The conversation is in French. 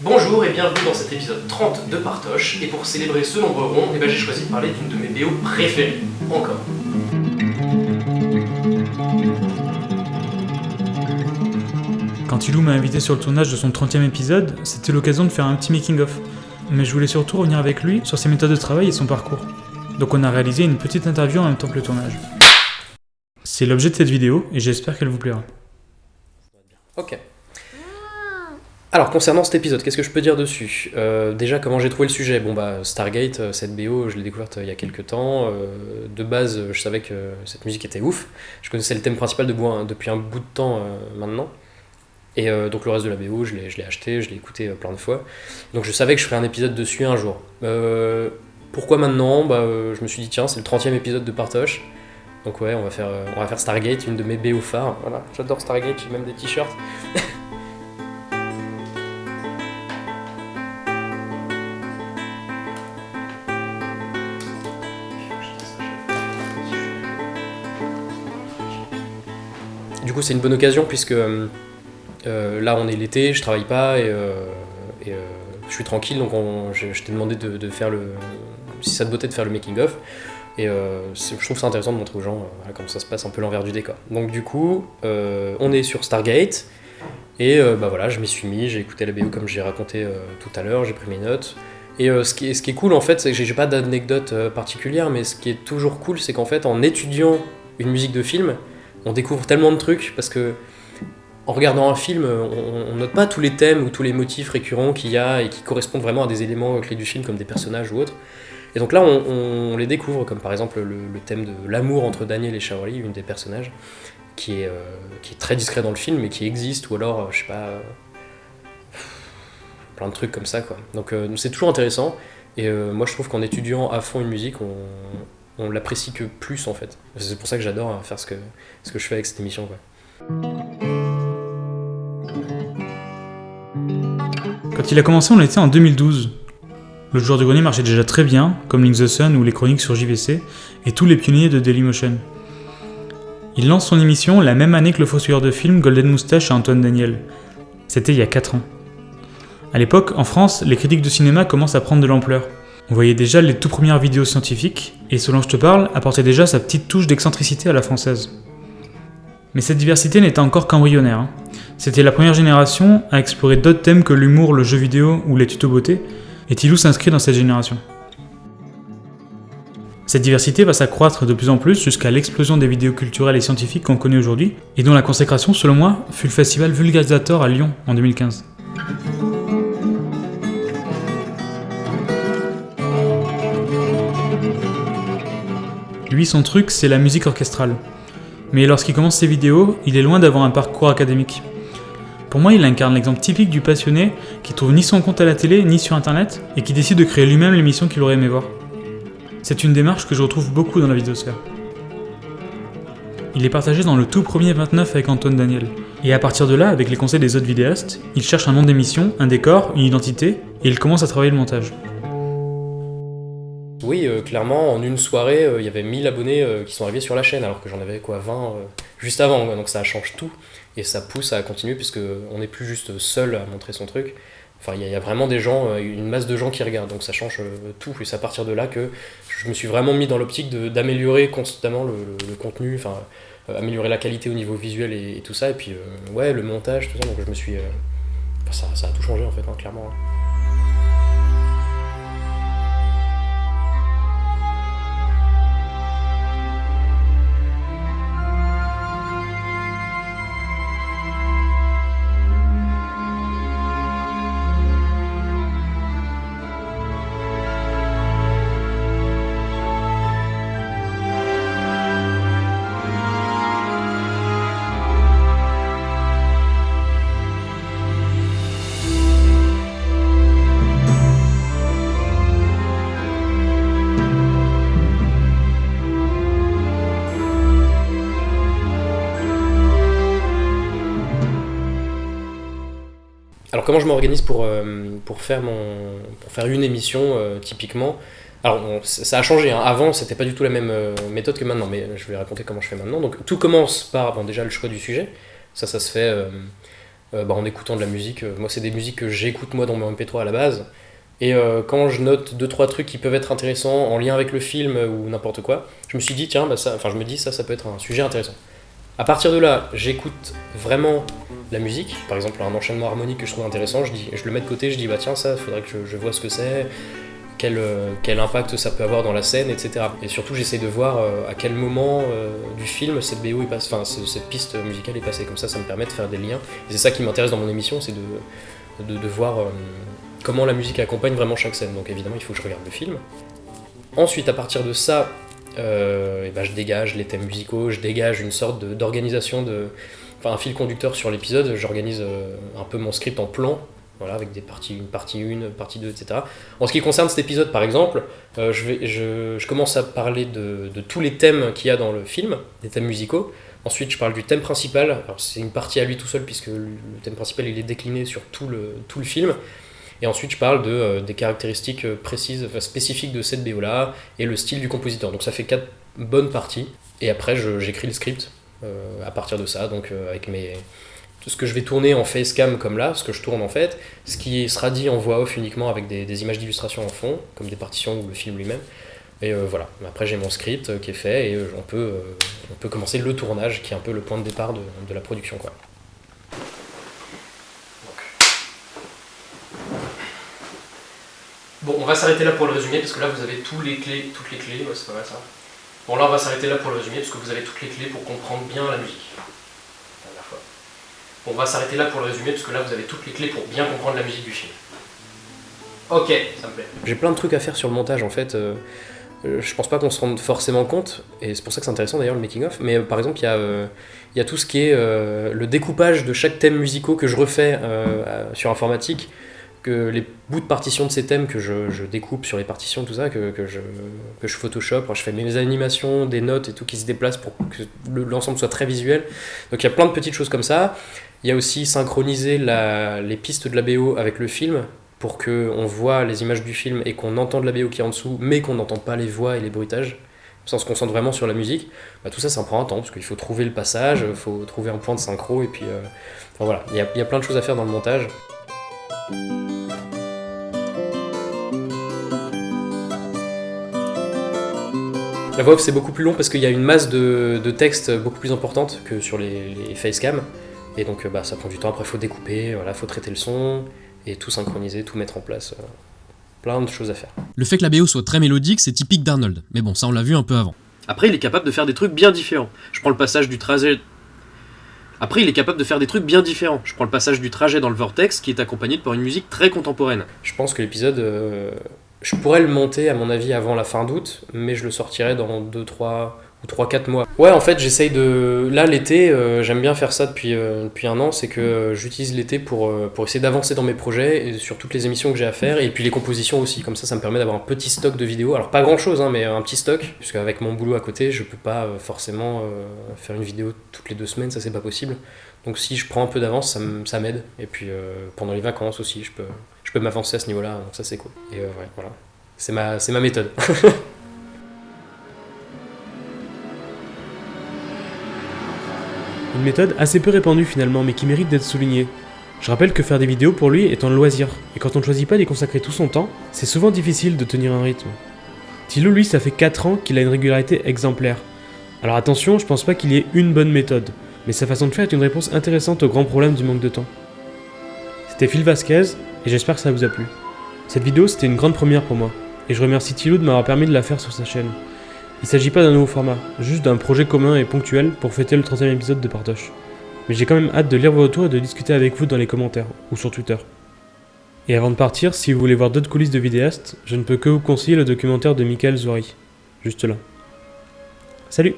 Bonjour et bienvenue dans cet épisode 30 de Partoche, et pour célébrer ce nombre rond, eh ben, j'ai choisi de parler d'une de mes BO préférées, encore. Quand Ilou m'a invité sur le tournage de son 30e épisode, c'était l'occasion de faire un petit making-of. Mais je voulais surtout revenir avec lui sur ses méthodes de travail et son parcours. Donc on a réalisé une petite interview en même temps que le tournage. C'est l'objet de cette vidéo et j'espère qu'elle vous plaira. Ok. Alors, concernant cet épisode, qu'est-ce que je peux dire dessus? Euh, Déjà, comment j'ai trouvé le sujet? Bon, bah, Stargate, euh, cette BO, je l'ai découverte euh, il y a quelques temps. De base, je savais que cette musique était ouf. Je connaissais le thème principal depuis un bout de temps maintenant. Et donc, le reste de la BO, je l'ai acheté, je l'ai écouté plein de fois. Donc, je savais que je ferais un épisode dessus un jour. Pourquoi maintenant? Bah, Je me suis dit, tiens, c'est le 30 e épisode de Partoche. Donc, ouais, on va faire, on va faire Stargate, une de mes BO phares. Voilà, j'adore Stargate, j'ai même des t-shirts. c'est une bonne occasion puisque euh, euh, là, on est l'été, je travaille pas et, euh, et, je suis tranquille. Donc, on- je, t'ai demandé de, faire le. Si ça te de faire le making-of. Et euh, c'est- je trouve ça intéressant de montrer aux gens comment ça se passe, un peu l'envers du décor. Donc, du coup, on est sur Stargate. Et bah voilà, je m'y suis mis, j'ai écouté la BO comme j'ai raconté tout à l'heure, j'ai pris mes notes. Et ce, qui est, cool en fait, c'est que j'ai pas d'anecdote particulière, mais ce qui est toujours cool, c'est qu'en fait, en étudiant une musique de film, on découvre tellement de trucs parce que en regardant un film, on, note pas tous les thèmes ou tous les motifs récurrents qu'il y a et qui correspondent vraiment à des éléments clés du film comme des personnages ou autres. Et donc là, on, les découvre, comme par exemple le, thème de l'amour entre Daniel et Shaori, une des personnages, qui est, euh, qui est très discret dans le film mais qui existe, ou alors, euh, je sais pas, euh, plein de trucs comme ça quoi. Donc c'est toujours intéressant, et moi je trouve qu'en étudiant à fond une musique, on, on l'apprécie que plus en fait. C'est pour ça que j'adore hein, faire ce que, je fais avec cette émission. Quand il a commencé, on était en 2012. Le joueur du grenier marchait déjà très bien, comme Link the Sun ou les chroniques sur JVC, et tous les pionniers de Dailymotion. Il lance son émission la même année que le fossoyeur de film Golden Moustache et Antoine Daniel. C'était il y a 4 ans. À l'époque, en France, les critiques de cinéma commencent à prendre de l'ampleur. On voyait déjà les tout premières vidéos scientifiques, et Selon Je te parle apportait déjà sa petite touche d'excentricité à la française. Mais cette diversité n'était encore qu'embryonnaire. hein. C'était la première génération à explorer d'autres thèmes que l'humour, le jeu vidéo ou les tutos beauté, et Tilou s'inscrit dans cette génération. Cette diversité va s'accroître de plus en plus jusqu'à l'explosion des vidéos culturelles et scientifiques qu'on connaît aujourd'hui, et dont la consécration, selon moi, fut le festival Vulgarisator à Lyon en 2015. Lui, son truc, c'est la musique orchestrale. Mais lorsqu'il commence ses vidéos, il est loin d'avoir un parcours académique. Pour moi, il incarne l'exemple typique du passionné qui trouve ni son compte à la télé ni sur internet et qui décide de créer lui-même l'émission qu'il aurait aimé voir. C'est une démarche que je retrouve beaucoup dans la vidéosphère. Il est partagé dans le tout premier 29 avec Antoine Daniel. Et à partir de là, avec les conseils des autres vidéastes, il cherche un nom d'émission, un décor, une identité, et il commence à travailler le montage. Oui, euh, clairement, en une soirée, euh, il y avait 1000 abonnés euh, qui sont arrivés sur la chaîne, alors que j'en avais quoi 20 euh, juste avant, donc ça change tout, et ça pousse à continuer, puisque on n'est plus juste seul à montrer son truc. Enfin, il y, a- vraiment des gens, une masse de gens qui regardent, donc ça change tout, et c'est à partir de là que je me suis vraiment mis dans l'optique d'améliorer constamment le, contenu, enfin, améliorer la qualité au niveau visuel et, tout ça, et puis ouais, le montage, tout ça, donc je me suis... ça, a tout changé en fait, hein, clairement. Alors comment je m'organise pour, euh, pour, faire pour faire une émission euh, typiquement? Alors ça a changé, hein. avant c'était pas du tout la même euh, méthode que maintenant, mais je vais raconter comment je fais maintenant. Donc tout commence par bon, déjà le choix du sujet, ça ça se fait bah, en écoutant de la musique. Moi, c'est des musiques que j'écoute moi dans mon MP3 à la base. Et quand je note deux trois trucs qui peuvent être intéressants en lien avec le film ou n'importe quoi, je me suis dit tiens, bah, ça, enfin je me dis ça, ça peut être un sujet intéressant. À partir de là, j'écoute vraiment la musique, par exemple un enchaînement harmonique que je trouve intéressant, je, le mets de côté, je dis bah tiens ça, faudrait que je, je vois ce que c'est, quel, euh, impact ça peut avoir dans la scène, etc. Et surtout j'essaie de voir euh, à quel moment euh, du film cette BO est enfin ce- cette piste musicale est passée, comme ça ça me permet de faire des liens. Et c'est ça qui m'intéresse dans mon émission, c'est de, voir comment la musique accompagne vraiment chaque scène. Donc évidemment il faut que je regarde le film. Ensuite à partir de ça, euh, et ben, je dégage les thèmes musicaux, je dégage une sorte d'organisation, enfin un fil conducteur sur l'épisode, j'organise euh, un peu mon script en plan, voilà, avec des parties, une partie 1, partie 2, etc. En ce qui concerne cet épisode par exemple, euh, je, commence à parler de, tous les thèmes qu'il y a dans le film, des thèmes musicaux. Ensuite, je parle du thème principal. Alors, c'est une partie à lui tout seul, puisque le thème principal il est décliné sur tout le, tout le film. Et ensuite, je parle de, euh, des caractéristiques euh, précises, enfin, spécifiques de cette BO-là et le style du compositeur. Donc, ça fait quatre bonnes parties. Et après, j'écris le script euh, à partir de ça, donc avec mes. Ce que je vais tourner en facecam comme là, ce que je tourne en fait, ce qui sera dit en voix off uniquement avec des, images d'illustration en fond, comme des partitions ou le film lui-même. Et voilà, après j'ai mon script qui est fait et on, peut, on peut commencer le tournage qui est un peu le point de départ de, de la production. Quoi. Bon, on va s'arrêter là pour le résumé parce que là vous avez tous les clés, toutes les clés, ouais, c'est pas mal ça. Bon, là on va s'arrêter là pour le résumé parce que vous avez toutes les clés pour comprendre bien la musique. Bon, on va s'arrêter là pour le résumé parce que là vous avez toutes les clés pour bien comprendre la musique du film. Ok, ça me plaît. J'ai plein de trucs à faire sur le montage en fait. euh, euh, je pense pas qu'on se rende forcément compte, et c'est pour ça que c'est intéressant d'ailleurs le making-of, mais euh, par exemple il y, y a tout ce qui est le découpage de chaque thème musicaux que je refais sur informatique, les bouts de partition de ces thèmes que je, découpe sur les partitions, tout ça, que, que je, que je photoshop, je fais mes animations, des notes et tout qui se déplacent pour que le- l'ensemble soit très visuel. Donc il y a plein de petites choses comme ça. Il y a aussi synchroniser les pistes de la BO avec le film pour qu'on voit les images du film et qu'on entende la BO qui est en dessous, mais qu'on n'entende pas les voix et les bruitages. On se concentre vraiment sur la musique. Bah, tout ça, ça prend un temps, parce qu'il faut trouver le passage, il faut trouver un point de synchro, et puis euh, voilà, il y, a, il y a plein de choses à faire dans le montage. La voix off, c'est beaucoup plus long parce qu'il y a une masse de, de texte beaucoup plus importante que sur les, les facecam. Et donc, euh, bah, ça prend du temps. Après, il faut découper, voilà, faut traiter le son, et tout synchroniser, tout mettre en place. euh, plein de choses à faire. Le fait que la BO soit très mélodique, c'est typique d'Arnold. Mais bon, ça on l'a vu un peu avant. Après, il est capable de faire des trucs bien différents. Je prends le passage du trajet. Après, il est capable de faire des trucs bien différents. Je prends le passage du trajet dans le vortex qui est accompagné par une musique très contemporaine. Je pense que l'épisode, euh, je pourrais le monter à mon avis avant la fin d'août, mais je le sortirai dans 2, 3 ou 3, 4 mois. Ouais, en fait, j'essaye de. Là, l'été, euh, j'aime bien faire ça depuis, euh, depuis un an, c'est que euh, j'utilise l'été pour, pour essayer d'avancer dans mes projets et sur toutes les émissions que j'ai à faire et puis les compositions aussi. Comme ça, ça me permet d'avoir un petit stock de vidéos. Alors, pas grand chose, hein, mais un petit stock, puisque avec mon boulot à côté, je peux pas forcément faire une vidéo toutes les deux semaines, ça c'est pas possible. Donc, si je prends un peu d'avance, ça m'aide. Et puis, pendant les vacances aussi, je peux, je peux m'avancer à ce niveau-là, donc ça c'est cool. Et ouais, voilà. C'est ma, c'est ma méthode. Une méthode assez peu répandue finalement, mais qui mérite d'être soulignée. Je rappelle que faire des vidéos pour lui est un loisir, et quand on ne choisit pas d'y consacrer tout son temps, c'est souvent difficile de tenir un rythme. Thilo, lui, ça fait 4 ans qu'il a une régularité exemplaire. Alors attention, je pense pas qu'il y ait une bonne méthode, mais sa façon de faire est une réponse intéressante au grand problème du manque de temps. C'était Phil Vasquez, et j'espère que ça vous a plu. Cette vidéo, c'était une grande première pour moi, et je remercie Thilo de m'avoir permis de la faire sur sa chaîne. Il s'agit pas d'un nouveau format, juste d'un projet commun et ponctuel pour fêter le 30e épisode de Partoche. Mais j'ai quand même hâte de lire vos retours et de discuter avec vous dans les commentaires ou sur Twitter. Et avant de partir, si vous voulez voir d'autres coulisses de vidéastes, je ne peux que vous conseiller le documentaire de Michael Zouari. Juste là. Salut